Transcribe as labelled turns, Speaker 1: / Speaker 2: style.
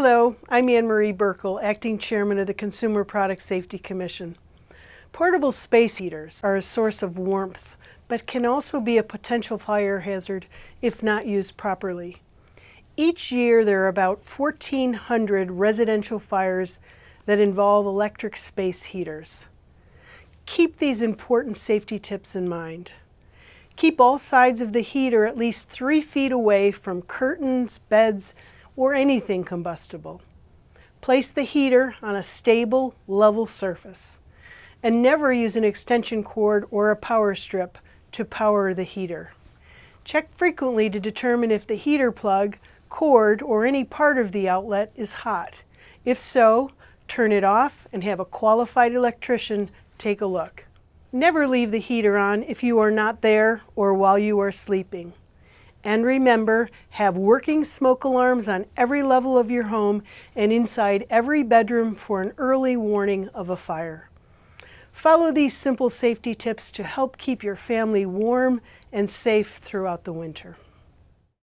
Speaker 1: Hello, I'm Anne Marie Buerkle, Acting Chairman of the Consumer Product Safety Commission. Portable space heaters are a source of warmth, but can also be a potential fire hazard if not used properly. Each year there are about 1,400 residential fires that involve electric space heaters. Keep these important safety tips in mind. Keep all sides of the heater at least three feet away from curtains, beds, or anything combustible. Place the heater on a stable, level surface. And never use an extension cord or a power strip to power the heater. Check frequently to determine if the heater plug, cord, or any part of the outlet is hot. If so, turn it off and have a qualified electrician take a look. Never leave the heater on if you are not there or while you are sleeping. And remember, have working smoke alarms on every level of your home and inside every bedroom for an early warning of a fire. Follow these simple safety tips to help keep your family warm and safe throughout the winter.